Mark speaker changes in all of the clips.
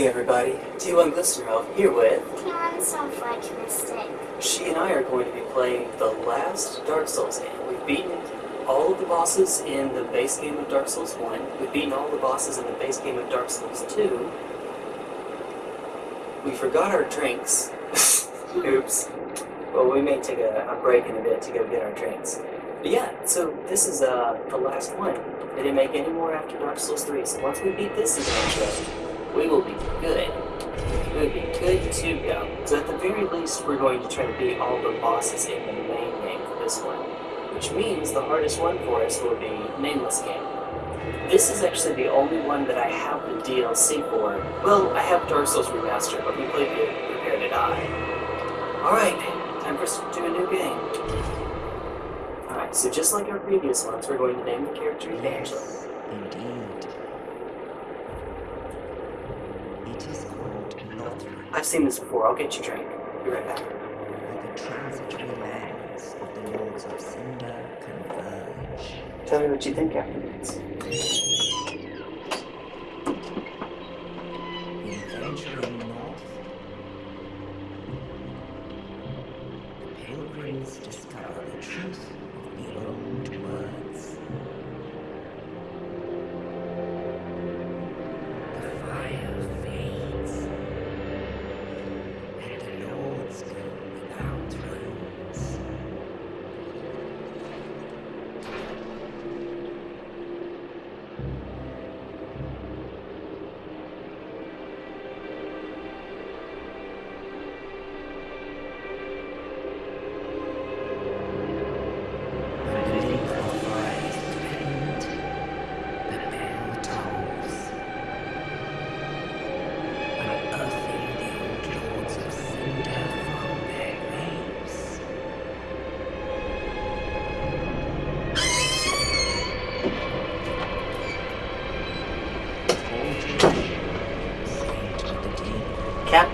Speaker 1: Hey everybody, T1 Glycerol here with...
Speaker 2: T1 Snowflake Mystic.
Speaker 1: She and I are going to be playing the last Dark Souls game. We've beaten all of the bosses in the base game of Dark Souls 1. We've beaten all the bosses in the base game of Dark Souls 2. We forgot our drinks. Oops. Well, we may take a, a, break in a bit to go get our drinks. But yeah, so this is uh, the last one. They didn't make any more after Dark Souls 3, so once we beat this adventure, we will be good. We will be good to go. So at the very least, we're going to try to beat all the bosses in the main game for this one. Which means the hardest one for us will be Nameless Game. This is actually the only one that I have the DLC for. Well, I have Dark Souls Remastered, but we played it Prepare to Die. Alright, time for us to do a new game. Alright, so just like our previous ones, we're going to name the character.
Speaker 3: Yes, indeed. Is called Lothric,
Speaker 1: I've seen this before, I'll get you a drink. Be right back.
Speaker 3: where the transitory lands of the Lords of Cinder converge.
Speaker 1: Tell me what you think after this.
Speaker 3: In venturing north, the pilgrims discover the truth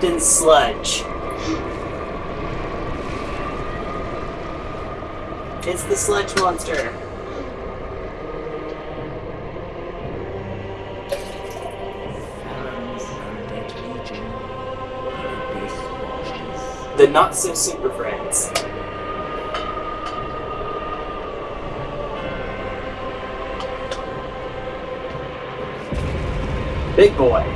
Speaker 1: Captain Sludge. It's the sludge monster.
Speaker 3: The
Speaker 1: not so super friends. Big boy.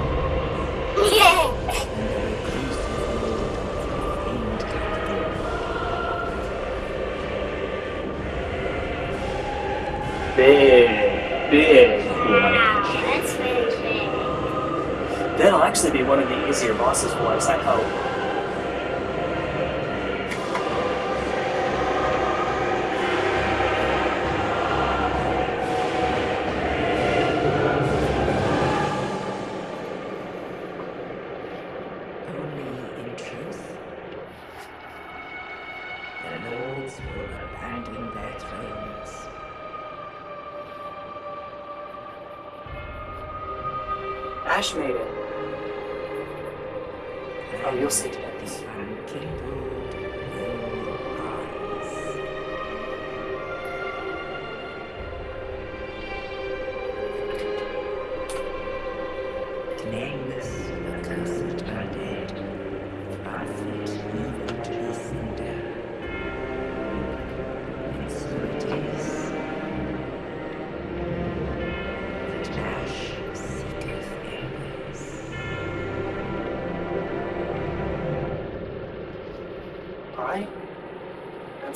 Speaker 1: The easier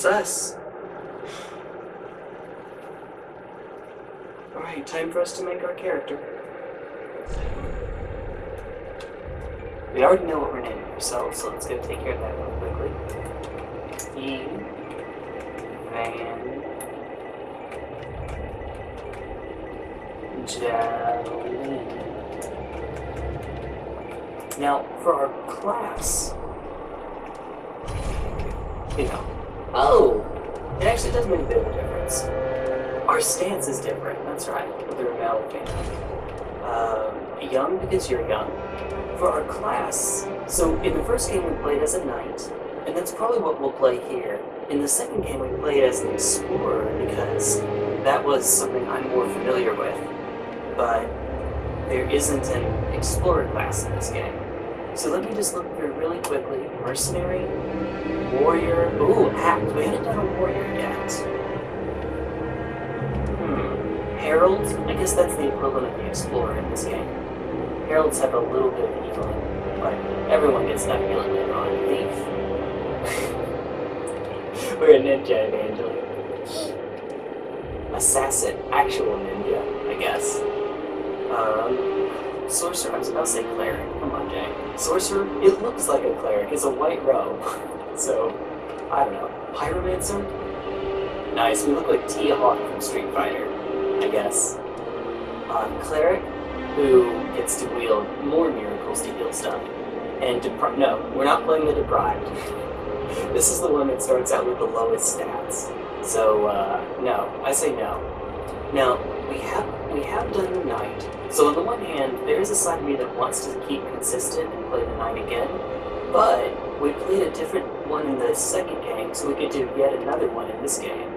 Speaker 1: That's us. Alright, time for us to make our character. We already know what we're naming ourselves, so let's go take care of that real quickly. E. Van. Now, for our class, you know. Oh! It actually does make a bit of a difference. Our stance is different, that's right, with the rebel family. Um, young because you're young. For our class, so in the first game we played as a knight, and that's probably what we'll play here. In the second game we played as an explorer because that was something I'm more familiar with. But there isn't an explorer class in this game. So let me just look through really quickly. Mercenary, warrior. Ooh, act. We haven't done a warrior yet. Hmm. Herald. I guess that's the equivalent of the explorer in this game. Heralds have a little bit of healing, but everyone gets that healing later on. Thief. We're a ninja evangeline. Assassin. Actual ninja, I guess. Um, sorcerer. I was about to say cleric. Come on, Jay. Sorcerer. It looks like a cleric. It's a white robe. so, I don't know. Pyromancer. Nice. We look like T-Hawk from Street Fighter. I guess. Uh, cleric, who gets to wield more miracles to heal stuff. And depri- no, we're not playing the deprived. this is the one that starts out with the lowest stats. So uh, no, I say no. Now we have we have done the knight. So on the one hand, there is a side of me that wants to keep consistent and play the knight again, but we played a different one in the second game, so we could do yet another one in this game.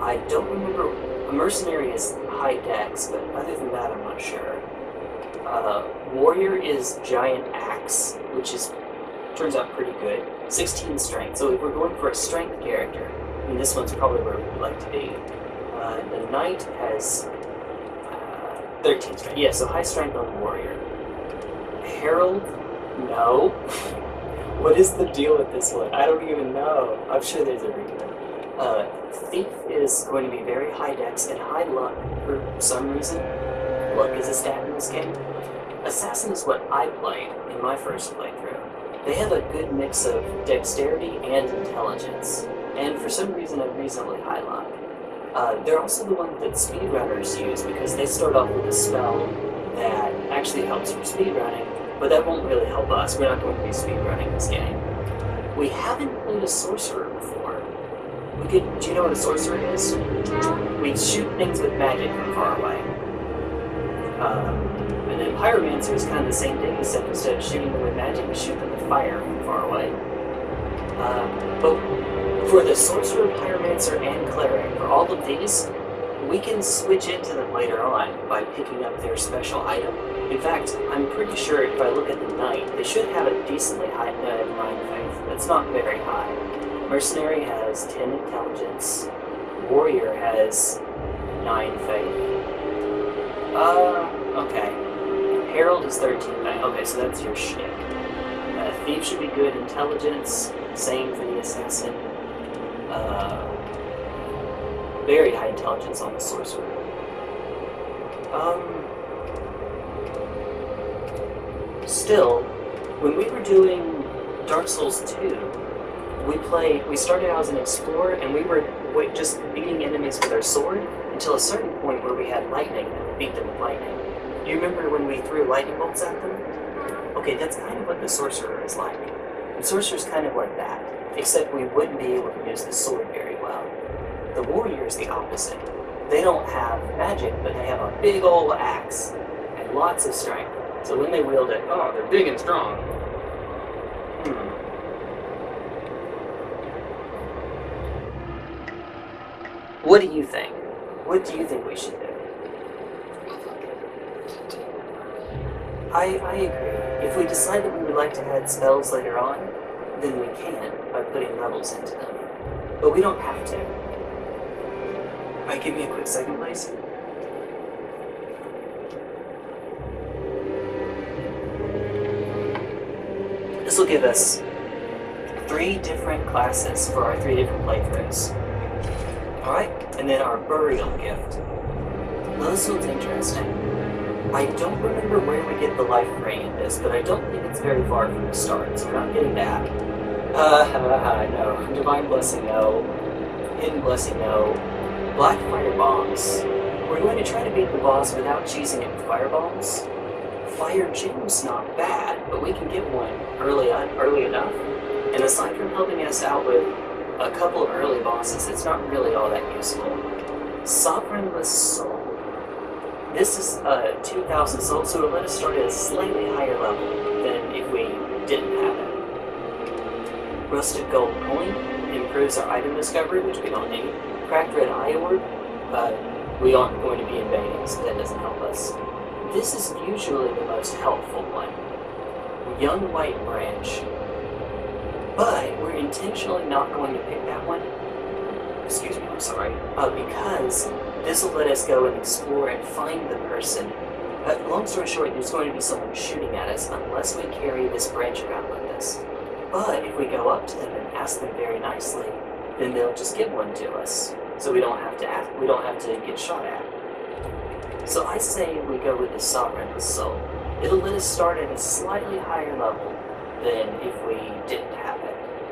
Speaker 1: I don't remember. A mercenary is high dex, but other than that, I'm not sure. Uh, warrior is giant axe, which is turns out pretty good. 16 strength. So if we're going for a strength character, and this one's probably where we'd like to be. Uh, the knight has uh, 13 strength. Yeah, so high strength on warrior. Herald, no. what is the deal with this one? I don't even know. I'm sure there's a reason. Uh, Thief is going to be very high dex and high luck for some reason. Luck is a stat in this game. Assassin is what I played in my first playthrough. They have a good mix of dexterity and intelligence, and for some reason a reasonably high luck. Uh, they're also the one that speedrunners use because they start off with a spell that actually helps for speedrunning, but that won't really help us. We're not going to be speedrunning this game. We haven't played a sorcerer. We could, do you know what a sorcerer is? We shoot things with magic from far away. Um, and then pyromancer is kind of the same thing, except instead of shooting them with magic, we shoot them with fire from far away. Um, but for the sorcerer, pyromancer, and cleric, for all of these, we can switch into them later on by picking up their special item. In fact, I'm pretty sure if I look at the knight, they should have a decently high uh, 9 faith. That's not very high. Mercenary has 10 intelligence. Warrior has 9 faith. Uh, okay. Herald is 13. Nine. Okay, so that's your shtick. Uh, Thief should be good intelligence. Same for the assassin. Uh, very high intelligence on the sorcerer. Um. Still, when we were doing Dark Souls 2, we played. We started out as an explorer, and we were just beating enemies with our sword until a certain point where we had lightning and beat them with lightning. Do you remember when we threw lightning bolts at them? Okay, that's kind of what the sorcerer is like. The sorcerer's kind of like that, except we wouldn't be able to use the sword very well. The warrior is the opposite. They don't have magic, but they have a big old axe and lots of strength. So when they wield it, oh, they're big and strong. Hmm. What do you think? What do you think we should do? I, I agree. If we decide that we would like to add spells later on, then we can by putting levels into them. But we don't have to. Alright, give me a quick second, please. This will give us three different classes for our three different playthroughs. Alright, and then our burial gift. Now this one's interesting. I don't remember where we get the life ring in this, but I don't think it's very far from the start, so we're not getting that. Uh, no. Divine Blessing, no. Hidden Blessing, no. Black Fire Bombs. We're going to try to beat the boss without cheesing it with firebombs. Fire Gem's not bad, but we can get one early on, early enough. And aside from helping us out with a couple early bosses, it's not really all that useful. Sovereignless Soul. This is uh, 2000 soul, so it'll let us start at a slightly higher level than if we didn't have it. Rusted Gold Coin improves our item discovery, which we don't need. Cracked Red Eye Orb, uh, we aren't going to be invading, so that doesn't help us. this is usually the most helpful one. Young White Branch. But we're intentionally not going to pick that one. Excuse me, I'm sorry. Uh, because this will let us go and explore and find the person. But long story short, there's going to be someone shooting at us unless we carry this branch around with us. But if we go up to them and ask them very nicely, then they'll just give one to us. So we don't have to ask, we don't have to get shot at. So I say we go with the Sovereign Soul. It'll let us start at a slightly higher level than if we didn't have it.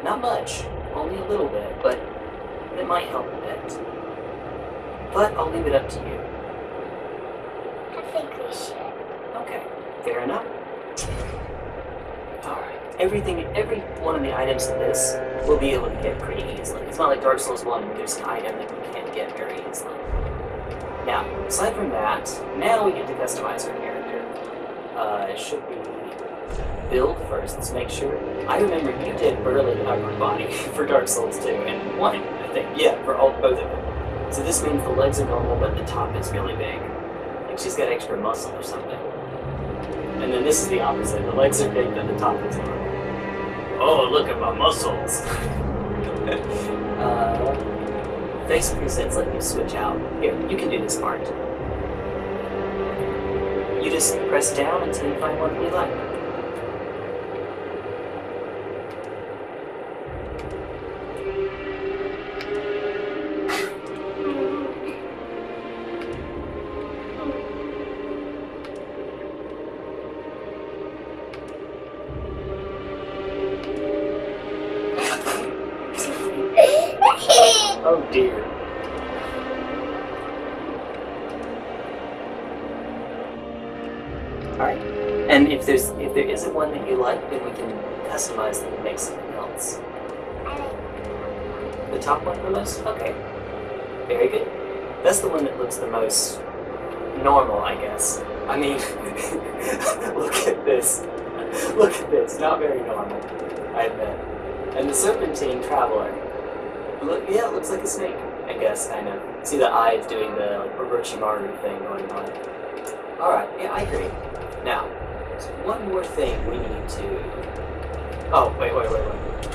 Speaker 1: Not much, only a little bit, but it might help a bit. But I'll leave it up to you.
Speaker 2: I think we should.
Speaker 1: Okay, fair enough. Alright, everything, every one of the items in this we'll be able to get pretty easily. It's not like Dark Souls 1 where there's an item that we can't get very easily. Now, aside from that, now we get to customize our character. Uh, it should be build first, let's make sure. I remember you did burly upper body for Dark Souls 2 and 1, I think. Yeah, for all both of them. So this means the legs are normal, but the top is really big. Like she's got extra muscle or something. And then this is the opposite. The legs are big, but the top is normal. Oh, look at my muscles! uh, face presets let you switch out. Here, you can do this part. You just press down until you find one you like. Kind of. See the eyes doing the like, Orochimaru thing going on. Alright, yeah, I agree. Now, there's one more thing we need to. Oh, wait, wait, wait, wait.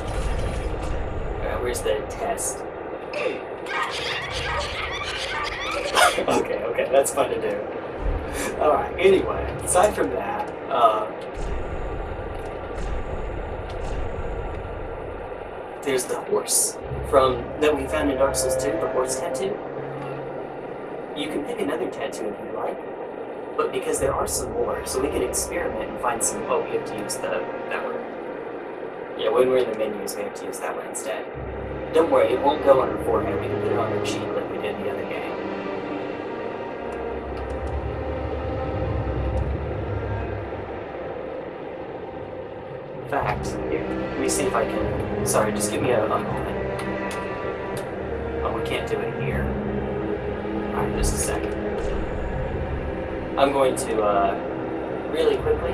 Speaker 1: Alright, where's the test? okay, okay, that's fun to do. Alright, anyway, aside from that, uh, there's the horse from that we found in Dark Souls 2, the horse tattoo. You can pick another tattoo if you like, but because there are some more, so we can experiment and find some. Oh, we have to use the that one. Yeah, when we're in the menus, we have to use that one instead. Don't worry, it won't go on her forehead. We can put it on her cheek like we did the other game. In fact, let me see if I can. Sorry, just give me a, a moment. Oh, we can't do it here. Alright, just a second. I'm going to, uh, really quickly.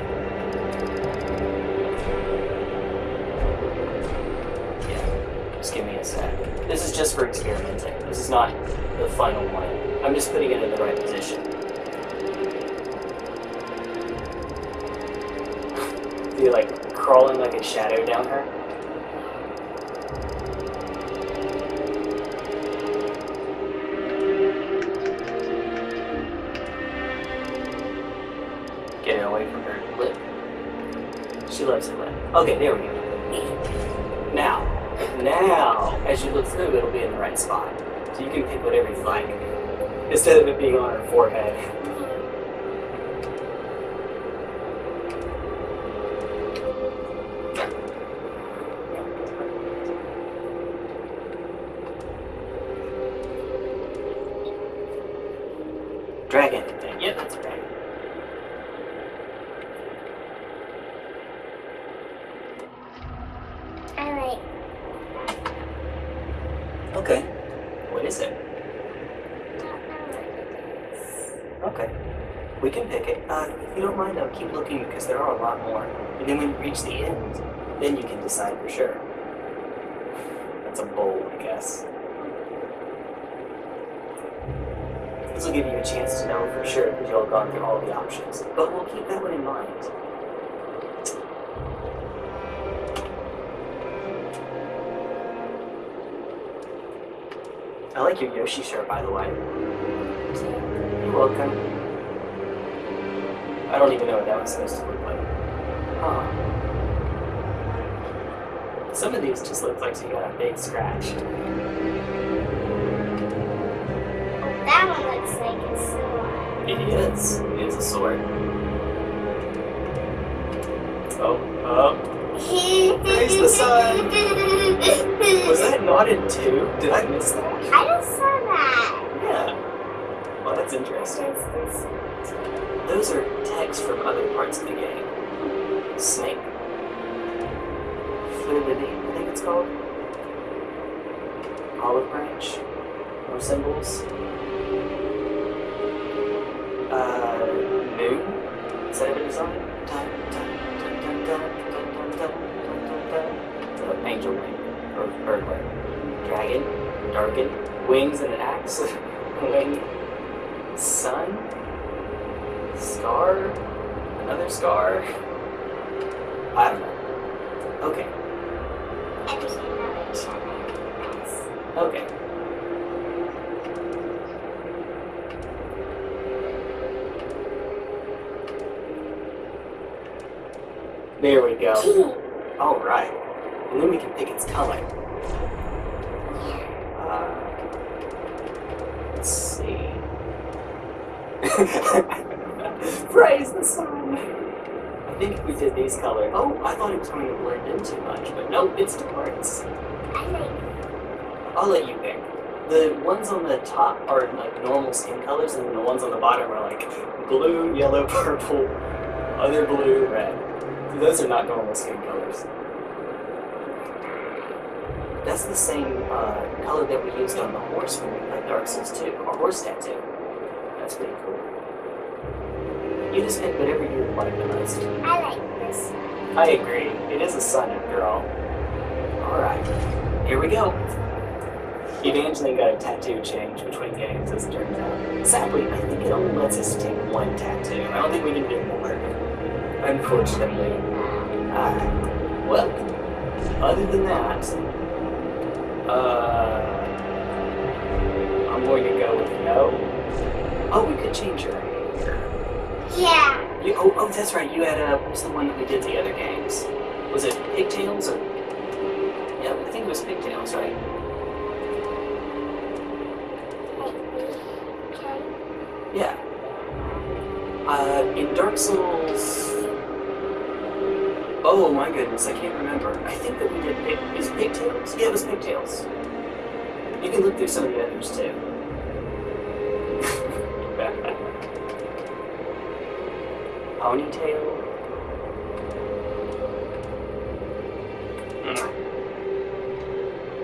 Speaker 1: Yeah, just give me a sec. This is just for experimenting. This is not the final one. I'm just putting it in the right position. Crawling like a shadow down her. Get away from her lip. She loves her lip. Okay, there we go. Now, now, as you look through, it'll be in the right spot. So you can pick whatever you like. Instead of it being on her forehead. Dragon. Yeah, that's a dragon.
Speaker 2: I like
Speaker 1: Okay. What is it?
Speaker 2: don't know what it is.
Speaker 1: Okay. We can pick it. Uh, if you don't mind, I'll keep looking because there are a lot more. And then when you reach the end, then you can decide for sure. Guess. This will give you a chance to know for sure because you'll have gone through all the options. But we'll keep that one in mind. I like your Yoshi shirt, by the way. You're welcome. I don't even know what that was supposed to look like. Huh. Some of these just look like you got a big scratch.
Speaker 2: That one looks like a sword.
Speaker 1: It is. It is a sword. Oh, oh.
Speaker 2: Praise
Speaker 1: the sun. Was that not in two? Did I miss that?
Speaker 2: I just saw that.
Speaker 1: Yeah. Well, that's interesting. Those are text from other parts of the game. Snake. Fluidity, I think it's called. Olive branch. More symbols. Uh, moon. Is that a? Dun, dun, dun, dun, dun, dun, dun, dun, dun, dun, dun. Uh, angel wing. Or bird wing. Dragon. Darken. Wings and an axe. Wing. Sun. Scar? Another scar? I don't know. Okay,
Speaker 2: And there's another channel. Yes.
Speaker 1: okay. There we go. Alright. And then we can pick its color. Uh, let's see. Praise the sun! I think if we did these colors. Oh, I thought it was going to blend in too much, but nope, it.
Speaker 2: I like
Speaker 1: I'll let you pick. The ones on the top are like normal skin colors, and then the ones on the bottom are like blue, yellow, purple, other blue, red. Those are not normal skin colors. That's the same uh, color that we used on the horse when we played Dark Souls 2, our horse tattoo. That's pretty cool. You just pick whatever you like the most.
Speaker 2: I like this.
Speaker 1: I agree. It is a sun after all. Alright, here we go. Evangeline got a tattoo change between games, as it turns out. Sadly, I think it only lets us take one tattoo. I don't think we can do more. Unfortunately. Alright. Well, other than that, uh, I'm going to go with no. Oh, we could change your hair.
Speaker 2: Yeah.
Speaker 1: You, oh, oh, that's right. You had uh, what was the one that we did the other games? Was it pigtails or? Yeah, I think it was pigtails, right? Yeah. Uh, in Dark Souls. Oh my goodness, I can't remember. I think that we did it pigtails? Yeah, it was pigtails. You can look through some of the others too. Ponytail. Mm.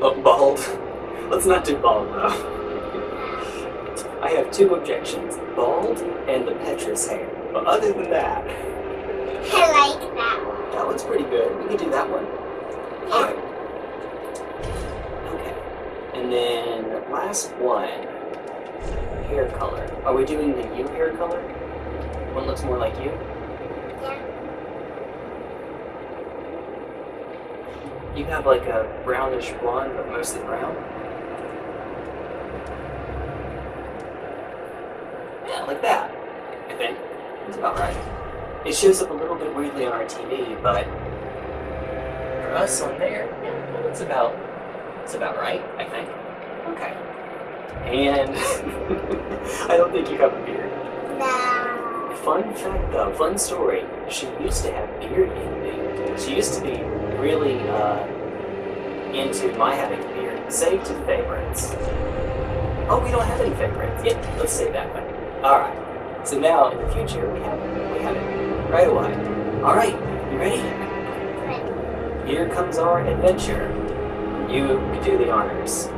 Speaker 1: Oh, bald. Let's not do bald though. I have two objections bald and the Petrus hair. But other than that,
Speaker 2: I like that one.
Speaker 1: That one's pretty good. We can do that one. Alright. Okay. And then last one hair color. Are we doing the you hair color? One looks more like you?
Speaker 2: Yeah.
Speaker 1: You have like a brownish blonde, but mostly brown. Yeah, like that. I think. That's about right. It shows up a little bit weirdly on our TV, but for us on there, yeah, it's about it's about right, I think. Okay. And I don't think you have a beard.
Speaker 2: No.
Speaker 1: Fun fact though, fun story. She used to have beard envy. She used to be really uh, into my having a beard. Save to favorites. Oh, we don't have any favorites. Yeah, let's save that one. Alright. So now in the future we have we have it right away. Alright, you ready? Here comes our adventure. You do the honors.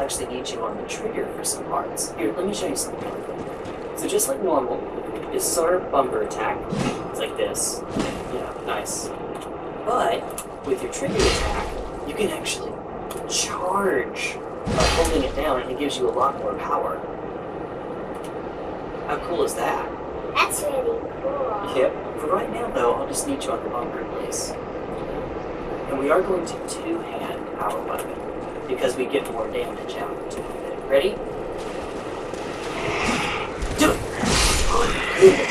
Speaker 1: Will actually need you on the trigger for some parts. Here, let me show you something. So just like normal, this is our bumper attack. It's like this. Yeah, nice. But with your trigger attack, you can actually charge by holding it down, and it gives you a lot more power. How cool is that?
Speaker 2: That's really cool.
Speaker 1: Yep. For right now, though, I'll just need you on the bumper, please. And we are going to two-hand our weapon because we get more damage out of it. Ready? Do it!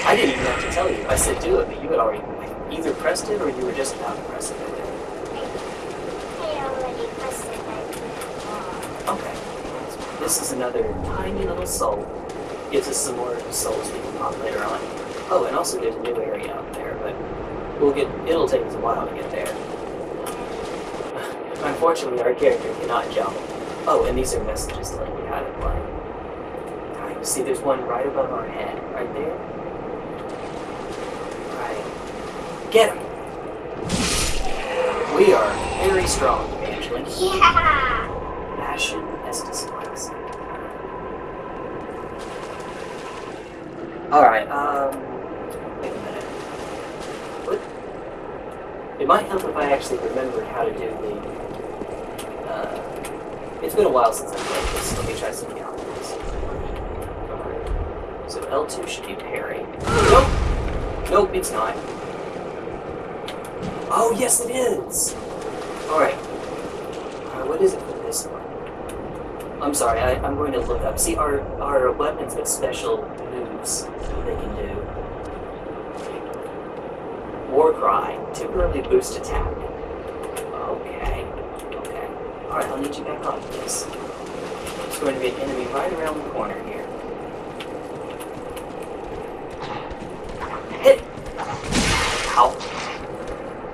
Speaker 1: I didn't even have to tell you. I said do it, but you had already either pressed it or you were just about to press it.
Speaker 2: I already pressed it.
Speaker 1: Okay. This is another tiny little soul. Gives us some more souls we can pop later on. Oh, and also there's a new area out there, but we'll get. It'll take us a while to get there. Unfortunately, our character cannot jump. Oh, and these are messages telling you how to play. Alright, see, there's one right above our head, right there. Right. Get him! We are very strong, Evangeline.
Speaker 2: Yeah!
Speaker 1: Passion Estus Classic. Alright, um. Wait a minute. What? It might help if I actually remembered how to do the. Uh, it's been a while since I played this. Let me try something else. So L2 should be parry. Nope! Nope, it's not. Oh, yes, it is! Alright. Uh, what is it for this one? I'm sorry, I, I'm going to look up. See, our, our weapons have special moves that they can do. War Cry, temporarily boost attack. Alright, I'll need you back on this. There's going to be an enemy right around the corner here. Hit! Ow.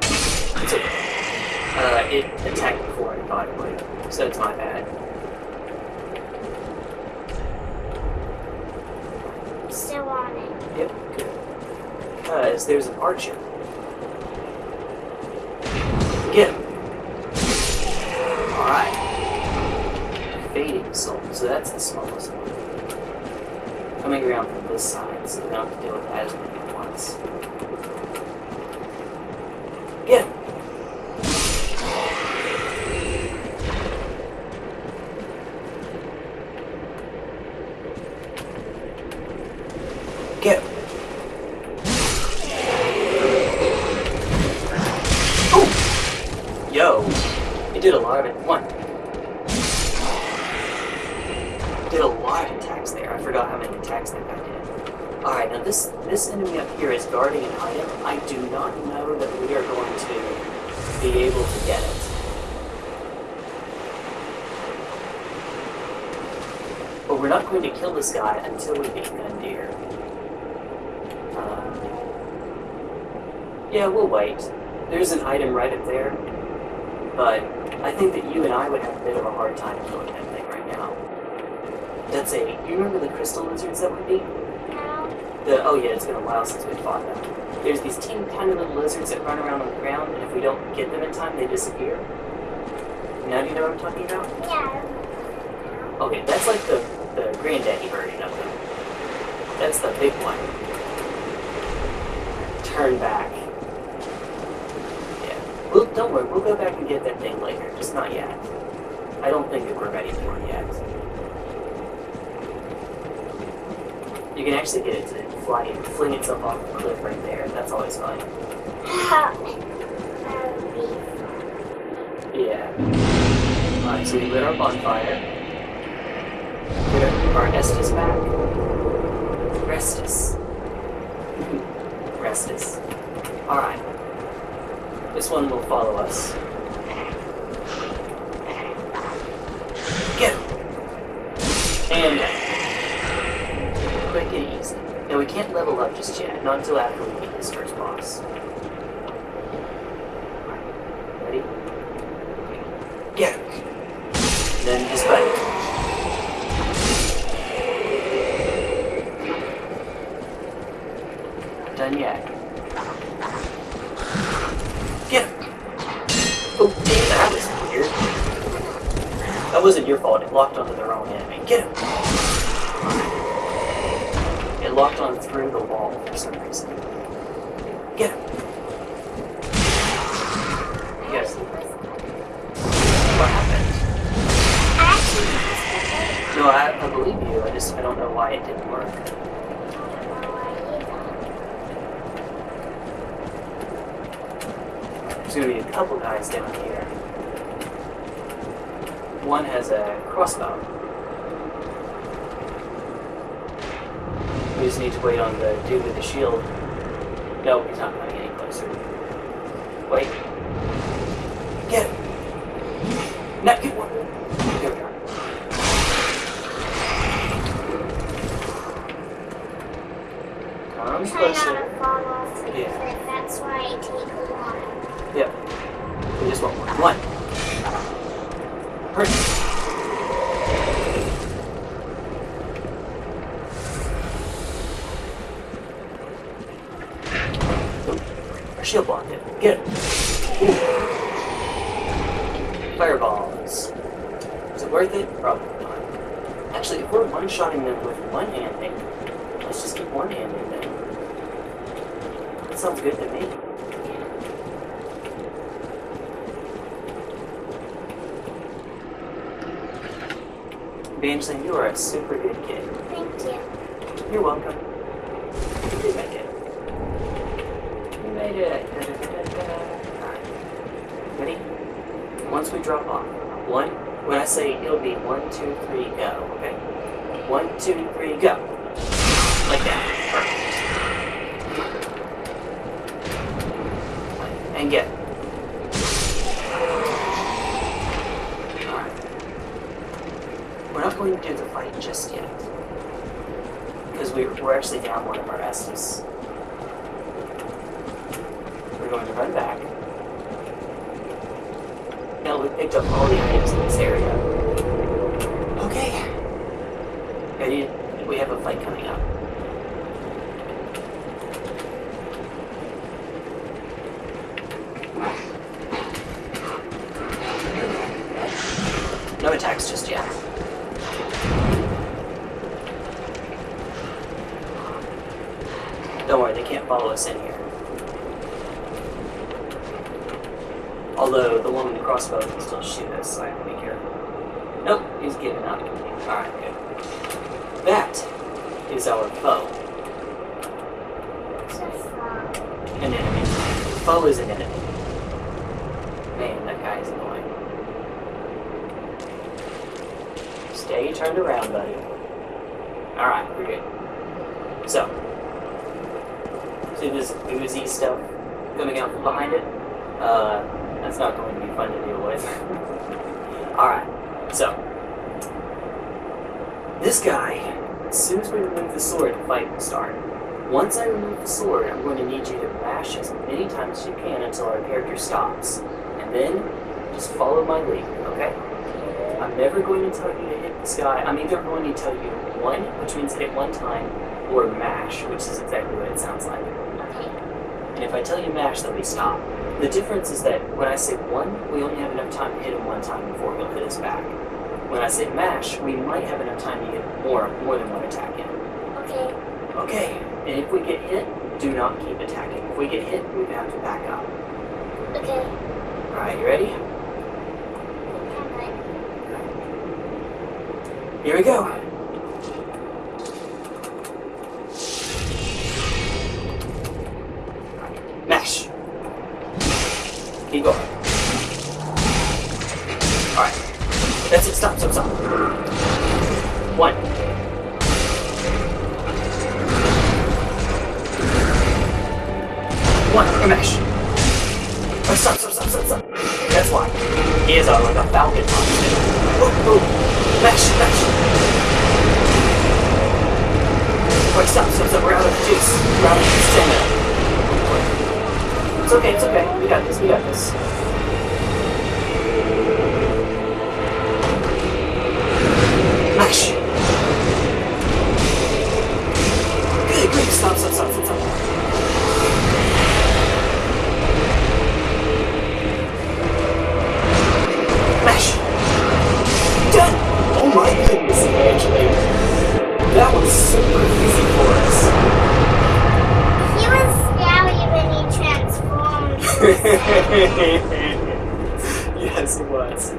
Speaker 1: It's okay. Uh, it attacked before I thought it would, so it's my bad.
Speaker 2: Still on it.
Speaker 1: Yep, good. Because there's an archer. So that's the smallest one. Coming around from this side, so we don't have to deal with as many at once. Get him. Get him. Oh! Yo, it did a lot of it. One. Did a lot of attacks there. I forgot how many attacks that guy did. Alright, now this this enemy up here is guarding an item. I do not know that we are going to be able to get it. But we're not going kill this guy until we beat Gundyr. Um, yeah, we'll wait. There's an item right up there, but I think that you and I would have a bit of a hard time killing that thing right now. That's a. You remember the crystal lizards that we beat?
Speaker 2: Now,
Speaker 1: The oh yeah, it's been a while since we fought them. There's these teeny tiny little lizards that run around on the ground, and if we don't get them in time, they disappear. Now do you know what I'm talking about?
Speaker 2: yeah.
Speaker 1: Okay, that's like the the granddaddy version of them. That's the big one. Turn back. Yeah. Well, don't worry. We'll go back and get that thing later. Just not yet. I don't think that we're ready for it yet. You can actually get it to fly and fling itself off the cliff right there. That's always fun.
Speaker 2: That would be
Speaker 1: Yeah. Alright, so we lit our bonfire. Our Estus back. Restus. Restus. Alright. This one will follow us. Get him! And quick and easy. Now we can't level up just yet, not until after we beat this first boss. wasn't your fault. It locked onto the wrong enemy. Get him. It locked on through the wall for some reason. Get him. Yes. What happened?
Speaker 2: I actually used the thing.
Speaker 1: No, I, I believe you. I just I don't know why it didn't work.
Speaker 2: I don't know why either.
Speaker 1: There's gonna be a couple guys down here. One has a crossbow. We just need to wait on the dude with the shield. No, he's not coming any closer. Wait. Get him! Now get one! There we are. Come
Speaker 2: I'm trying not to fall off
Speaker 1: Yeah.
Speaker 2: cliff. That's why I take while.
Speaker 1: Yep. We just want one. One. Hurry. Ooh, Our shield blocked it. Get it. Ooh. Fireballs. Is it worth it? Probably not. Actually, if we're one-shotting them with one-handing, let's just keep one-handing them. That sounds good to me. Banjling, you are a super good kid.
Speaker 2: Thank you.
Speaker 1: You're welcome. You did make it. You made it. Alright. Ready? Once we drop off, one, when I say it'll be one, two, three, go, okay? One, two, three, go. Like that. Perfect. And get. Alright. We're not going to do the fight just yet. Because we, we're actually down one of our S's. We're going to run back. Now we picked up all the items in this area. Okay. Ready? We have a fight coming up. No attacks just yet. Don't worry, they can't follow us in here. Although the one with the crossbow can still shoot us, so I have to be careful. Nope, he's giving up. Alright, good. That is our foe. An enemy. Foe is an enemy. Man, that guy is annoying. Stay turned around, buddy. Alright, we're good. So, see this oozy stuff coming out from behind it? Uh, that's not going to be fun to deal with. Alright, so, this guy, as soon as we remove the sword, the fight will start. Once I remove the sword, I'm going to need you to mash as many times as you can until our character stops. And then, just follow my lead, okay? I'm never going to tell you to hit this guy. I'm either going to tell you one, which means hit one time, or mash, which is exactly what it sounds like. And if I tell you mash, then we stop. The difference is that when I say one, we only have enough time to hit him one time before he'll hit us back. When I say mash, we might have enough time to get more, more than one attack in.
Speaker 2: Okay.
Speaker 1: Okay, and if we get hit, do not keep attacking. If we get hit, we have to back up.
Speaker 2: Okay.
Speaker 1: Alright, you ready. Here we go. Mash. Oh, stop, stop, stop, stop, stop. That's why. He is a, like a falcon monster. Oh, oh. Mash, mash. Wait, stop, stop, stop. We're out of juice. We're out of juice stamina. It's okay, it's okay. We got this, we got this. Mash. That was super easy for us. He was scary when he transformed. yes, he was.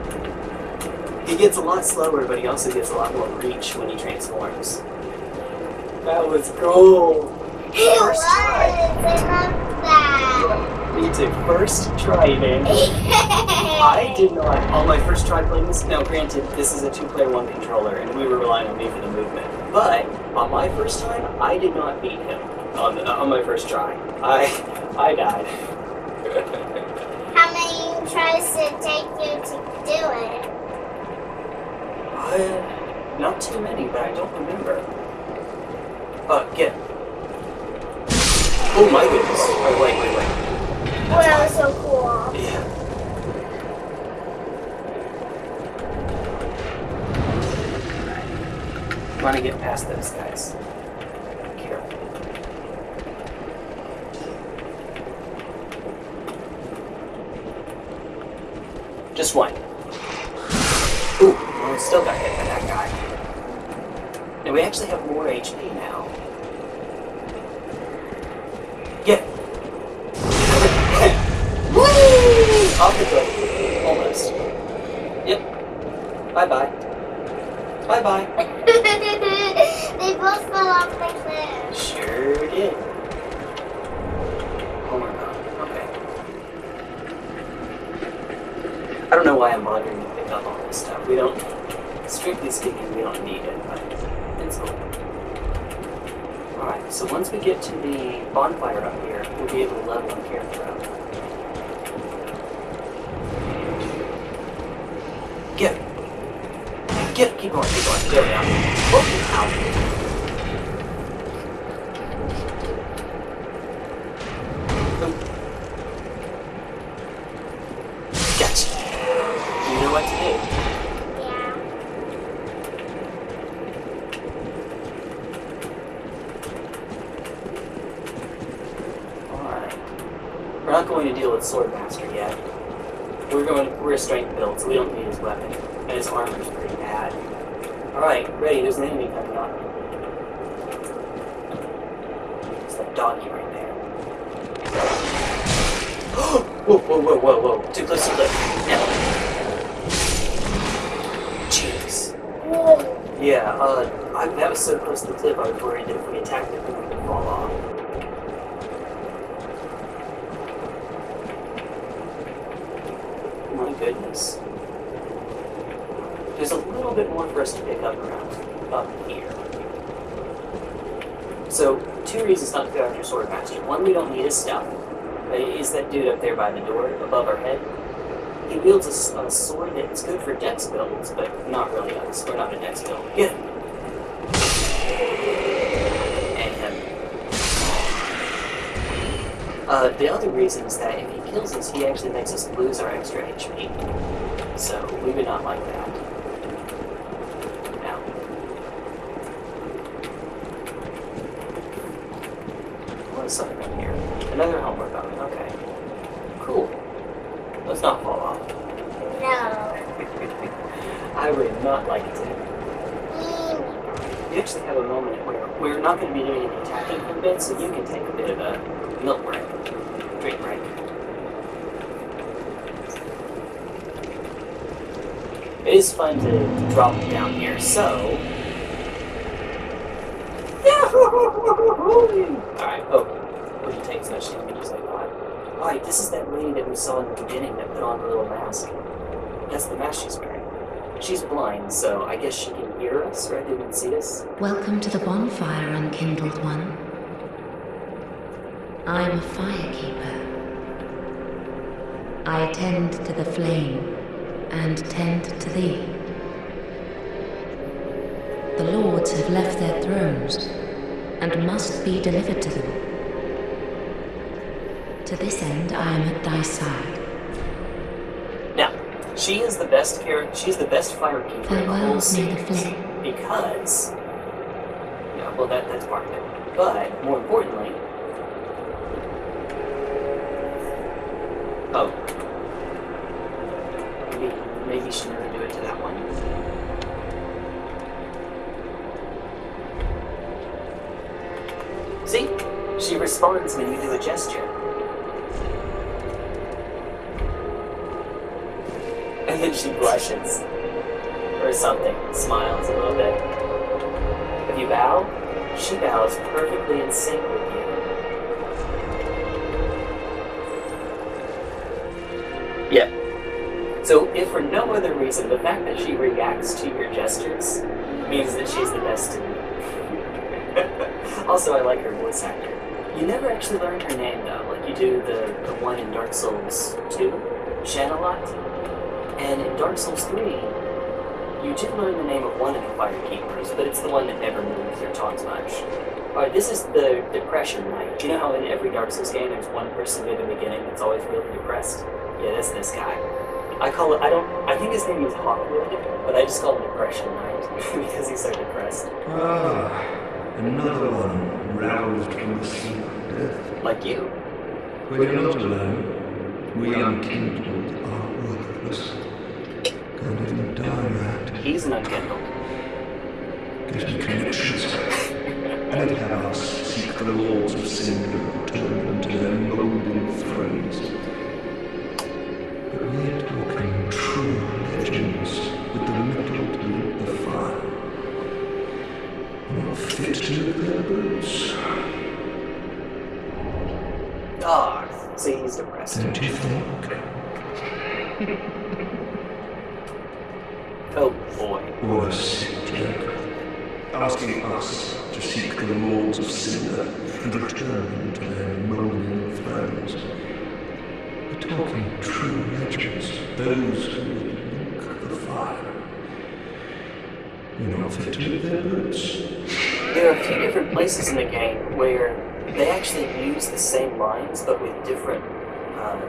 Speaker 1: He gets a lot slower, but he also gets a lot more reach when he transforms. That was cool.
Speaker 2: He
Speaker 1: First was.
Speaker 2: Try. Love that.
Speaker 1: Yeah, me too. First try, man. I did not. On my first try playing this, now granted, this is a two-player one controller, and we were relying on me for the movement but on my first time, I did not beat him on, on my first try. I, I died.
Speaker 2: How many tries did it take you to do it?
Speaker 1: Uh, not too many, but I don't remember. Uh, get. Oh my goodness. Oh, wait, wait, wait.
Speaker 2: Oh, that was so cool.
Speaker 1: Yeah. Want to get past those guys. Careful. Just one. Ooh, well, we still got hit by that guy. And we actually have more HP now. Get. Woo! Off the cliff. Almost. Yep. Bye-bye. Bye bye.
Speaker 2: Both fell off the cliff.
Speaker 1: Sure did. Okay. I don't know why I'm bothering to pick up all this stuff. We don't, strictly speaking, we don't need it, but it's cool. Alright, so once we get to the bonfire up here, we'll be able to level our character up. Get. Get. Keep going, keep going. There we go. Oh, ow. Gotcha. You know what to do.
Speaker 2: Yeah.
Speaker 1: Alright. We're not going to deal with Swordmaster yet. We're going we're a strength build, so we don't need his weapon. And his armor's pretty bad. Alright, ready, there's an enemy coming up. It's that doggy right there. whoa, whoa, whoa, whoa, whoa. Too close to the cliff. Now. Jeez.
Speaker 2: Whoa.
Speaker 1: Yeah, uh, I, that was so close to the cliff, I was worried that if we attacked it, we would fall off. My goodness. There's a little bit more for us to pick up around up here. So, two reasons not to go after Swordmaster. One, we don't need his stuff. Uh, Is that dude up there by the door, above our head? He wields a sword that's good for dex builds, but not really us. We're not a dex build. Him. And him. Uh, the other reason is that if he kills us, he actually makes us lose our extra HP. So we would not like that. Now. What is something in here? Another Homeward Bone. Okay. Cool. Let's not fall off.
Speaker 2: No.
Speaker 1: I would not like it to.
Speaker 2: Mm.
Speaker 1: We actually have a moment where we're not going to be doing any attacking for a bit, so you can take a bit of a milk break, drink break. It is fun to drop down here, so. Alright, oh. Would you take as much damage as I thought? Alright, this is that lady that we saw in the beginning that put on the little mask. That's the mask she's wearing. She's blind, so I guess she can hear us rather than see us.
Speaker 3: Welcome to the bonfire, unkindled one. I'm a firekeeper. I attend to the flame and tend to thee. The lords have left their thrones and must be delivered to them. To this end, I am at thy side.
Speaker 1: She is the best character. She's the best firekeeper in the whole series because. Yeah, well, that that's part of it. But more importantly, oh, maybe maybe she never do it to that one. See, she responds when you do a gesture. And she blushes. Or something. Smiles a little bit. If you bow, she bows perfectly in sync with you. Yeah. So, if for no other reason, the fact that she reacts to your gestures means that she's the best also, I like her voice actor. You never actually learned her name, though, like you do the, the one in Dark Souls 2, Shanalotte. And in Dark Souls 3, you did learn the name of one of the Fire Keepers, but it's the one that never moves or talks much. Alright, this is the Depression Knight. You know how in every Dark Souls game there's one person near the beginning that's always really depressed? Yeah, that's this guy. I call it, I don't, I think his name is Hawkwood, but I just call him Depression Knight because he's so depressed.
Speaker 4: Ah, another one roused from the sleep of death.
Speaker 1: Like you.
Speaker 4: You're not alone, we unkindled are worthless. Can't even die
Speaker 1: He's an unkindled.
Speaker 4: at getting connections. And have us seek the laws of sin to return unto their molding thrones. But we're talking true legends with the mettle to lit the fire. Not fit to their boots.
Speaker 1: Ah, see, he's depressed.
Speaker 4: Don't you think?
Speaker 1: Oh
Speaker 4: What sick joke. Asking us to seek the lords of Cinder and return to their molding thrones. We're talking true legends, those who link the fire. Not fit to live their boots.
Speaker 1: There are a few different places in the game where they actually use the same lines, but with different. Um,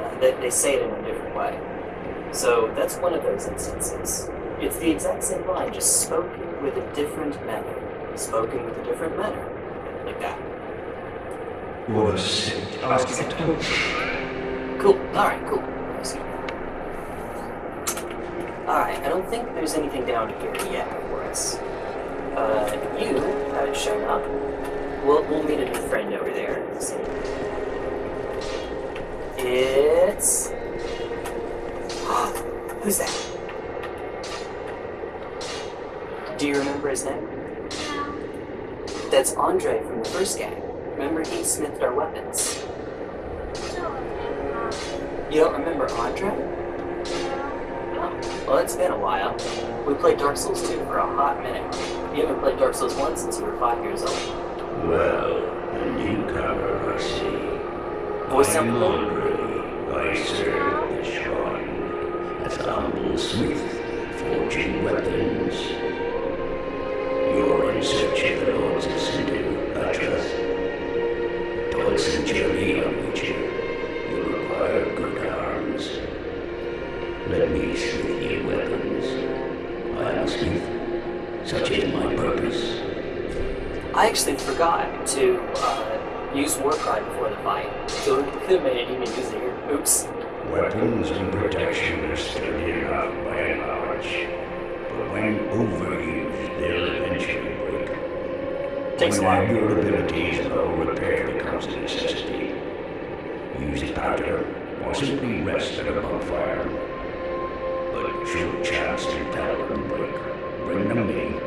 Speaker 1: uh, they, they say it in a different way. So that's one of those instances. It's the exact same line, just spoken with a different manner. Spoken with a different manner. Like that.
Speaker 4: What a sick asking to
Speaker 1: Cool. Alright, cool. Alright, I don't think there's anything down here yet for us. Uh, you haven't shown up. We'll, we'll meet a new friend over there. It's. Who's that? Do you remember his name? That's Andre from the first game. Remember he smithed our weapons. You don't remember Andre? Oh, well, it's been a while. We played Dark Souls 2 for a hot minute. You haven't played Dark Souls 1 since you were five years old.
Speaker 5: Well, a newcomer, I see.
Speaker 1: Voice
Speaker 5: I'm? Andre. I serve the shrine as a humble smith, forging weapons. In the you require good arms. Let me weapons. I am a smith. Such is my purpose.
Speaker 1: I actually forgot to uh, use Warcry before the fight, so it even easier. Oops.
Speaker 5: Weapons and protection are sturdy enough by and large, but when overused, they'll eventually break.
Speaker 1: Takes a
Speaker 5: when
Speaker 1: while.
Speaker 5: their durability is low, repair becomes a necessity. Use powder, or simply rest at a bonfire. But should chance to tell them break, bring them me.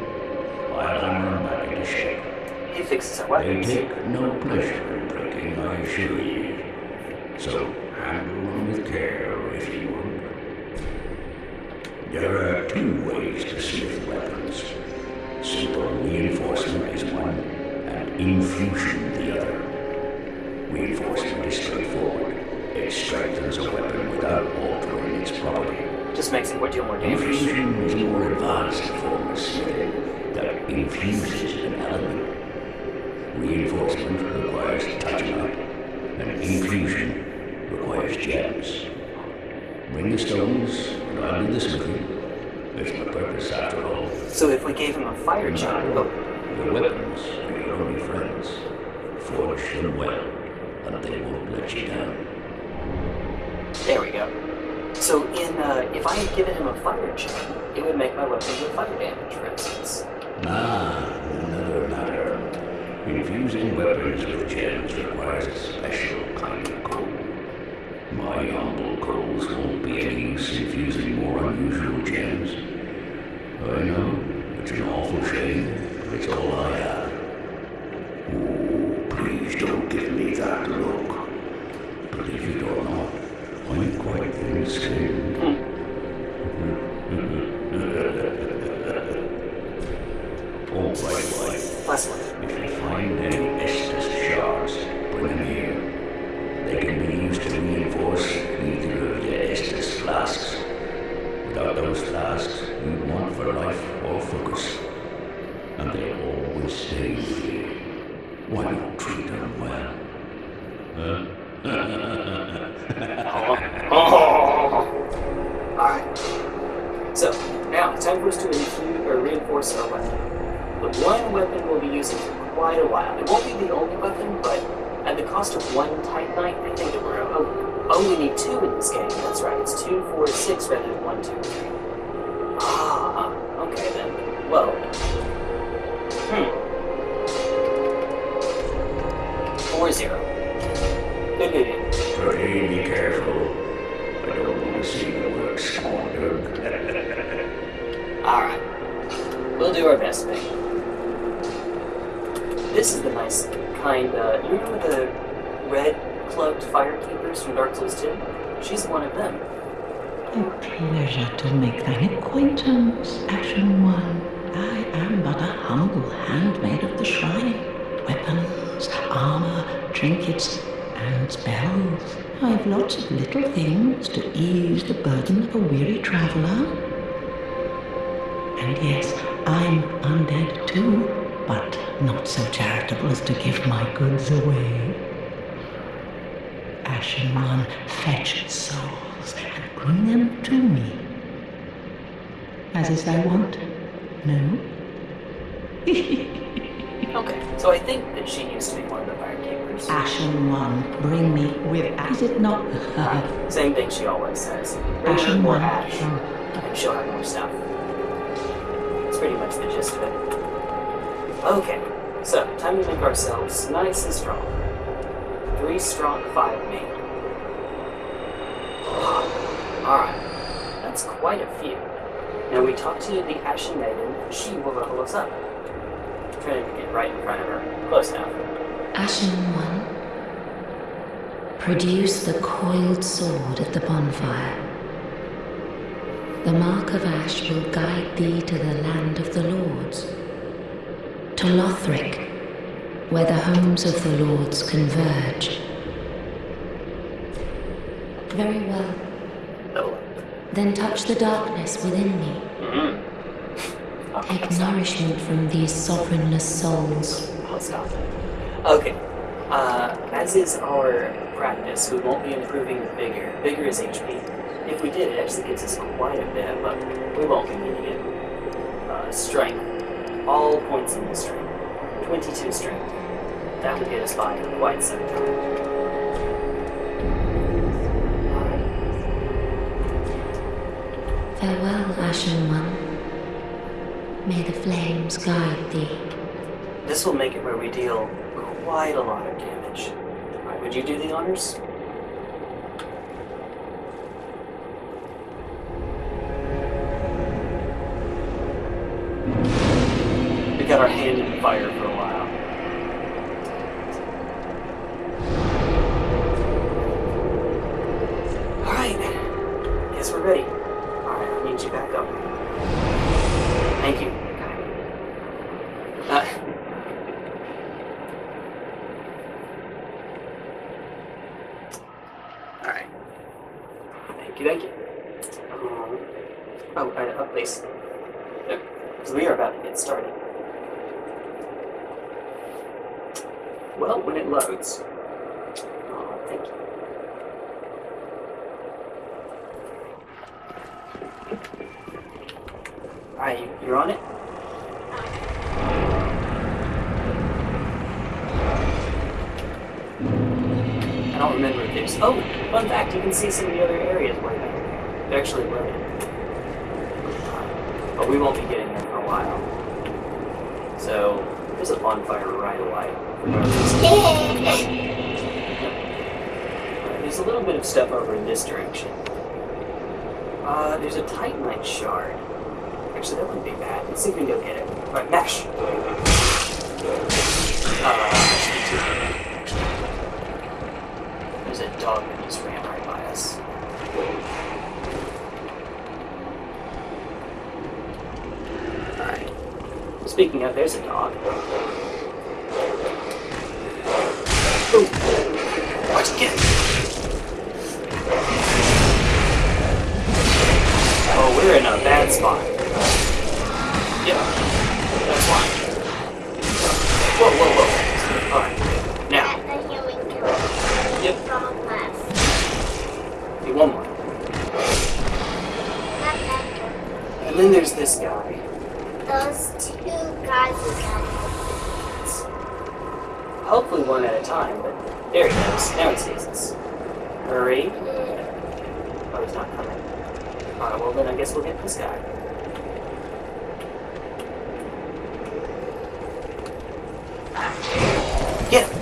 Speaker 5: I'll hammer them back into shape.
Speaker 1: He fixes our
Speaker 5: They
Speaker 1: weapons.
Speaker 5: take no pleasure in breaking, I assure you. So handle them with care, if you would. There infusion the other. Reinforcement is straightforward. It strengthens a weapon without altering its property.
Speaker 1: Just makes it deal more damage.
Speaker 5: Infusion is a more advanced form of smithing that infuses an element. Reinforcement requires titanite, and infusion requires gems. Bring the stones, and I'll do the smithing. It's my purpose after all.
Speaker 1: So if we gave him a fire charge, oh,
Speaker 5: The weapons are your only friends. Forge them well, and they won't let you down.
Speaker 1: there we go. So in uh, if I had given him a fire chain, it would make my weapons do fire damage, for instance.
Speaker 5: Ah, another matter. Infusing weapons with gems requires a special kind of gold. My humble coals won't be any use in fusing more unusual gems. I know, it's an awful shame, but it's all I have. Oh, please don't give me that look. Believe it or not, I'm quite thin-skinned. Oh, by the
Speaker 1: one.
Speaker 5: if you find any
Speaker 3: As is thy wont? No?
Speaker 1: Okay, so I think that she used to be one of the firekeepers.
Speaker 3: Ashen One, bring me with. Is it not?
Speaker 1: Right. Same thing she always says. Bring her
Speaker 3: Ashen One.
Speaker 1: ash, and she'll have more stuff. That's pretty much the gist of it. Okay, so time to make ourselves nice and strong. Three strong, five made. Alright, that's quite a few. Now we talk to the Ashen Maiden, she will level us up. Trying to get right in front of her. Close enough.
Speaker 6: Ashen One, produce the coiled sword at the bonfire. The mark of ash will guide thee to the land of the lords, to Lothric, where the homes of the lords converge. Very well.
Speaker 1: Up.
Speaker 6: Then touch the darkness within me. Take nourishment from these sovereignless souls.
Speaker 1: Okay. Uh, as is our practice, we won't be improving the vigor. Vigor is HP. If we did, it actually gives us quite a bit, but we won't be needing it. Uh, strength. All points in the strength. 22 strength. That would get us by quite some time. Alright.
Speaker 6: Farewell, Ashen One. May the flames guide thee.
Speaker 1: This will make it where we deal quite a lot of damage. Would you do the honors? We got our hand in fire for a while. Alright. Guess we're ready. Alright, I need you back up. Thank you. Uh, Alright. Thank you, thank you. Um, oh, please. Because we are about to get started. Well, when it loads. Oh, thank you. Alright, you, you're on it? I don't remember if. Oh, Fun fact, you can see some of the other areas where they're, actually loaded. But we won't be getting there for a while. So, there's a bonfire right away. there's a little bit of stuff over in this direction. Uh, there's a titanite shard. Actually, that wouldn't be bad. Let's see if we can go get it. Alright, Mesh! Uh, dog that just ran right by us. Alright. Speaking of, there's a dog. Oh, we're in a bad spot. Now he sees us. Hurry. Oh, he's not coming. Alright, well then I guess we'll get this guy. Get him!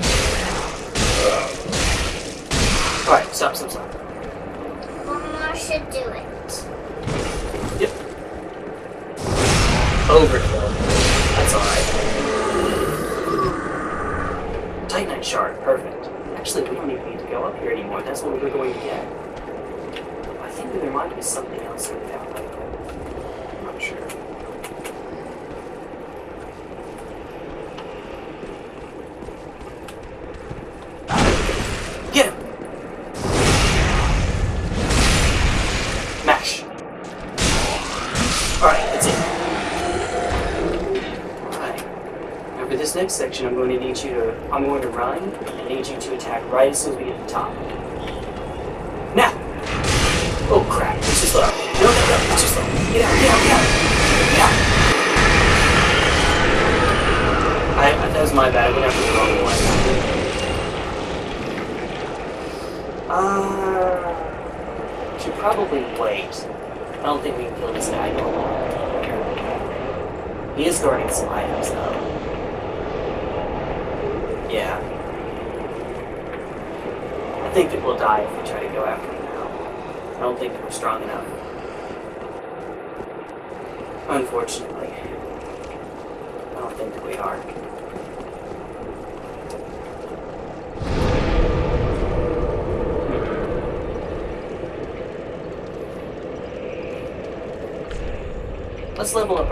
Speaker 1: Alright, stop, stop, stop. 速度会多一。sorting some items out. Yeah. I think that we'll die if we try to go after them now. I don't think that we're strong enough. Unfortunately. I don't think that we are. Let's level up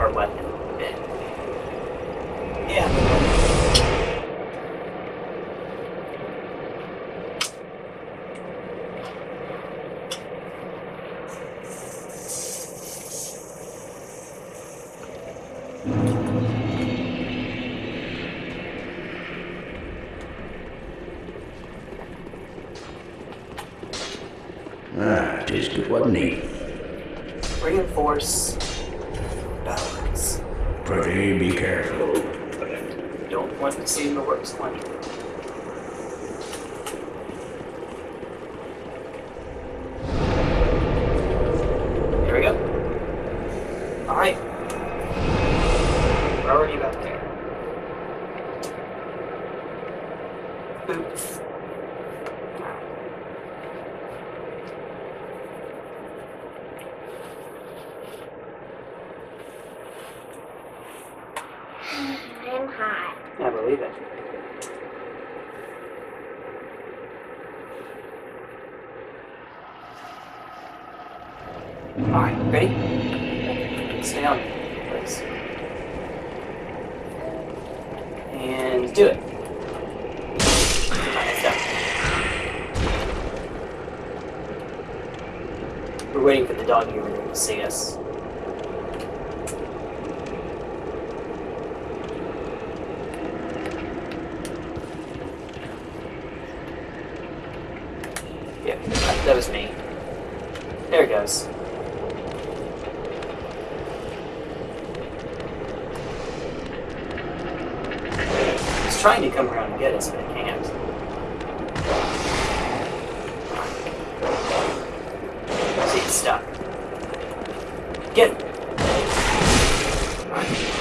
Speaker 1: Reinforce balance.
Speaker 5: Pray be careful.
Speaker 1: Don't want to see the works one.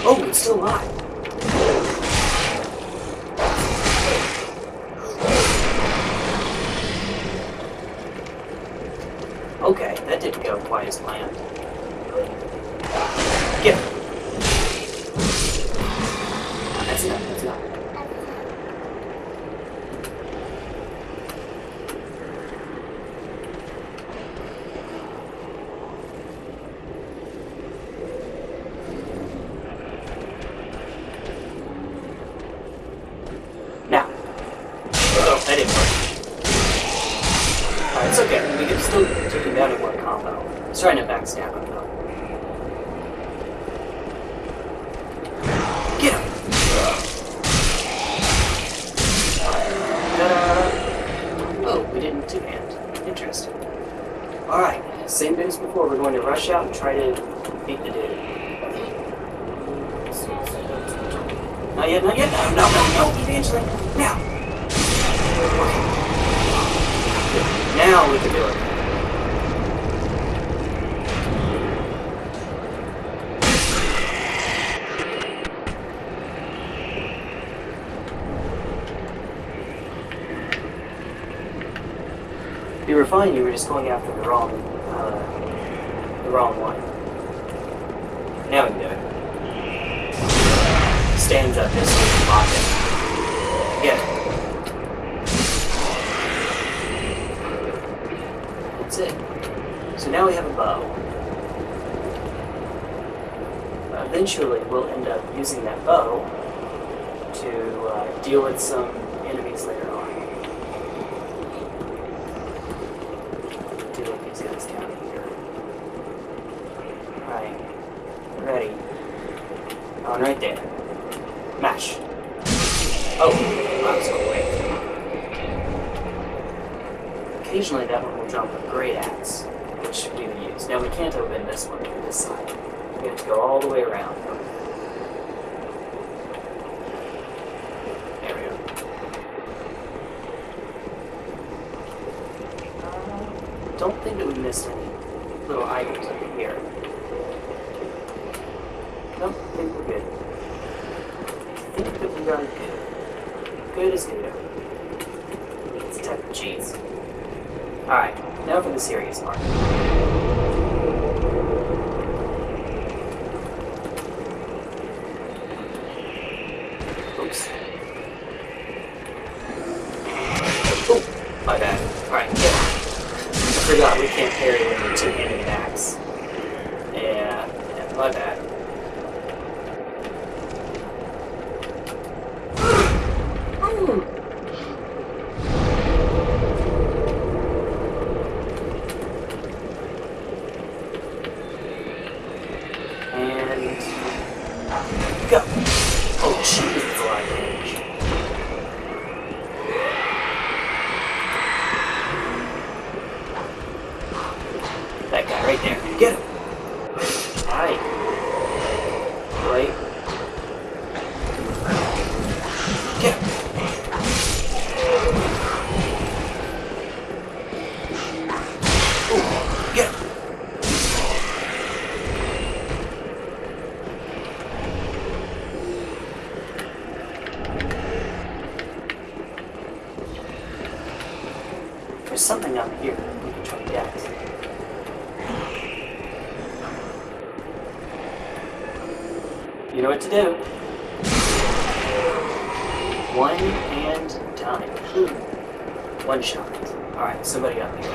Speaker 1: Oh, it's still alive. Okay, that didn't go quite as planned. just going after one right there. Mash. Oh, that was quick. Occasionally that one will drop a great axe, which we will use. Now we can't open this one from this side. We have to go all the way around. Over. something up here we can try to get. You know what to do. One and done. Hmm. One shot. Alright, somebody up here.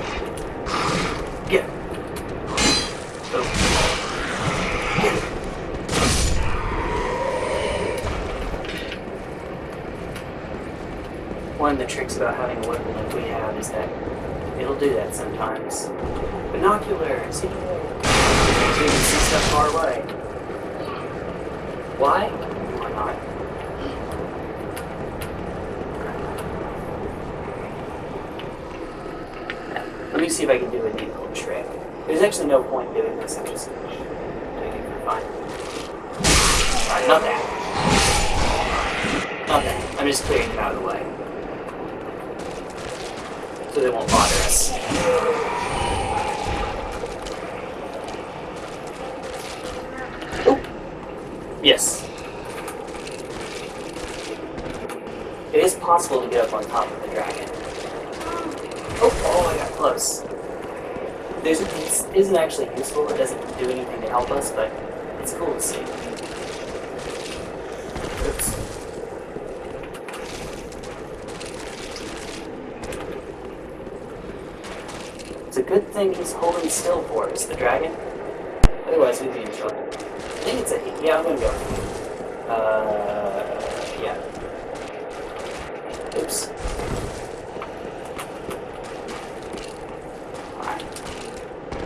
Speaker 1: Get One of the tricks about having a weapon like we have is that It'll do that sometimes. Binoculars! You can see stuff far away. Why? Why not? Let me see if I can do a neat little trick. There's actually no point doing this. I'm just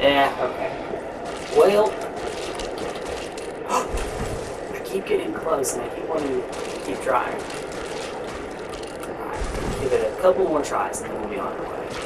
Speaker 1: Yeah, okay. Well... I keep getting close and I keep wanting to keep trying. Give it a couple more tries and then we'll be on our way.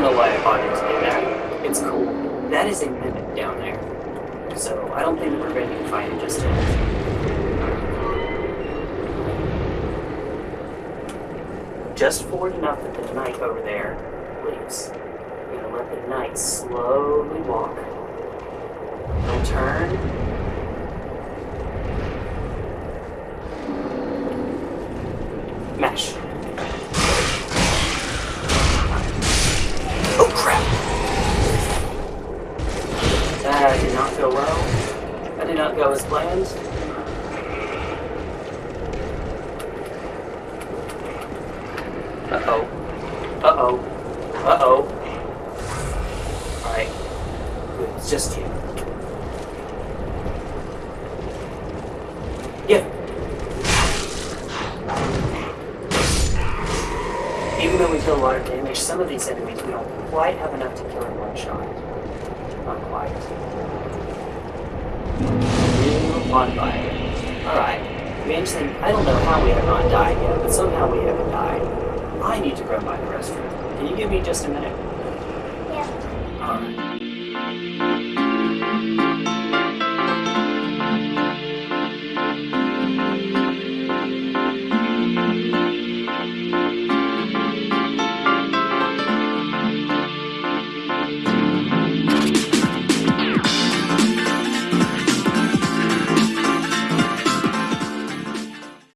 Speaker 1: don't know why I bothered to do that. It's cool. That is a mimic down there. So I don't think we're going to find it just yet. Just forward enough that the knight over there leaves. We're going to let the knight slowly walk. He'll turn,